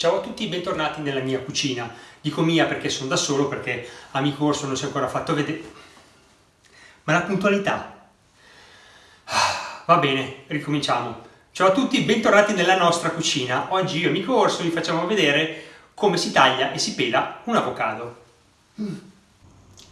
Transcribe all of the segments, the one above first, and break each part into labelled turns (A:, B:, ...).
A: Ciao a tutti, bentornati nella mia cucina. Dico mia perché sono da solo, perché amico Orso non si è ancora fatto vedere. Ma la puntualità? Va bene, ricominciamo. Ciao a tutti, bentornati nella nostra cucina. Oggi io e amico Orso vi facciamo vedere come si taglia e si pela un avocado.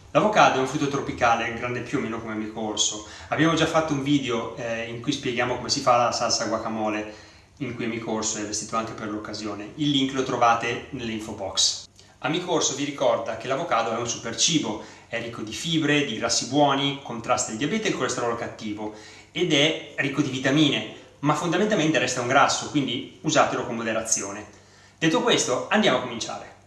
A: L'avocado è un frutto tropicale, grande più o meno come amico Orso. Abbiamo già fatto un video eh, in cui spieghiamo come si fa la salsa guacamole in cui Amico Orso è vestito anche per l'occasione. Il link lo trovate nell'info box. Amico Orso vi ricorda che l'avocado è un super cibo, è ricco di fibre, di grassi buoni, contrasta il diabete e il colesterolo cattivo ed è ricco di vitamine, ma fondamentalmente resta un grasso, quindi usatelo con moderazione. Detto questo, andiamo a cominciare.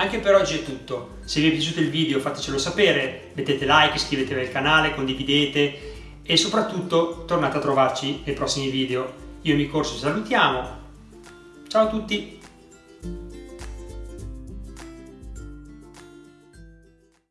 A: Anche per oggi è tutto. Se vi è piaciuto il video fatecelo sapere, mettete like, iscrivetevi al canale, condividete e soprattutto tornate a trovarci nei prossimi video. Io e mi corso ci salutiamo. Ciao a tutti!